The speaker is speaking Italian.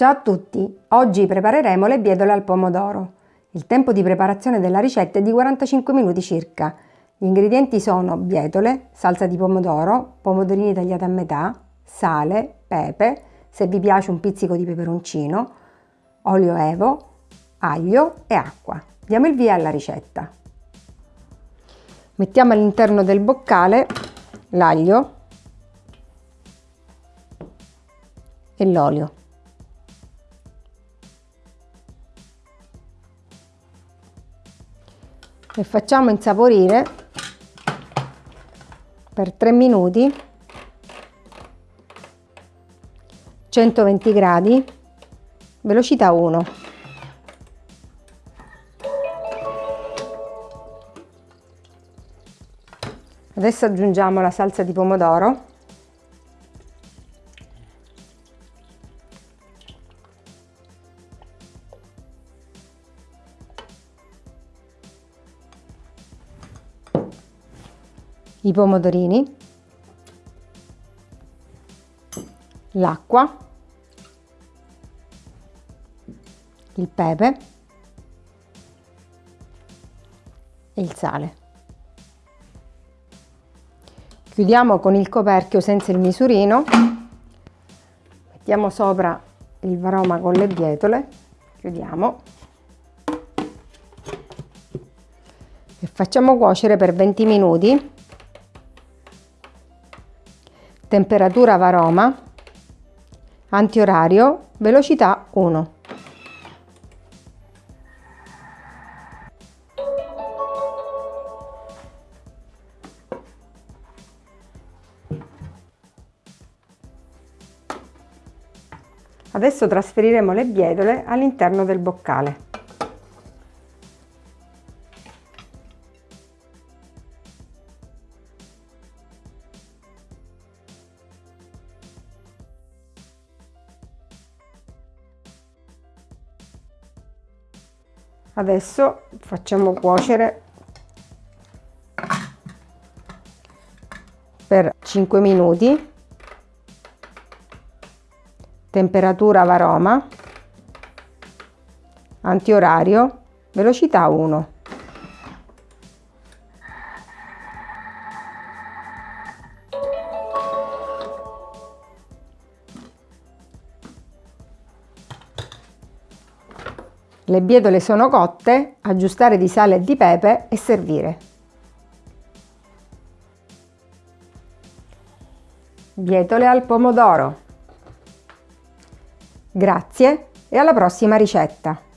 Ciao a tutti! Oggi prepareremo le bietole al pomodoro. Il tempo di preparazione della ricetta è di 45 minuti circa. Gli ingredienti sono bietole, salsa di pomodoro, pomodorini tagliati a metà, sale, pepe, se vi piace un pizzico di peperoncino, olio evo, aglio e acqua. Diamo il via alla ricetta. Mettiamo all'interno del boccale l'aglio e l'olio. E facciamo insaporire per 3 minuti 120 gradi velocità 1 adesso aggiungiamo la salsa di pomodoro i pomodorini, l'acqua, il pepe e il sale. Chiudiamo con il coperchio senza il misurino, mettiamo sopra il varoma con le bietole, chiudiamo. E facciamo cuocere per 20 minuti temperatura varoma, antiorario, velocità 1. Adesso trasferiremo le bietole all'interno del boccale. Adesso facciamo cuocere per 5 minuti. Temperatura varoma. Antiorario. Velocità 1 Le bietole sono cotte, aggiustare di sale e di pepe e servire. Bietole al pomodoro. Grazie e alla prossima ricetta!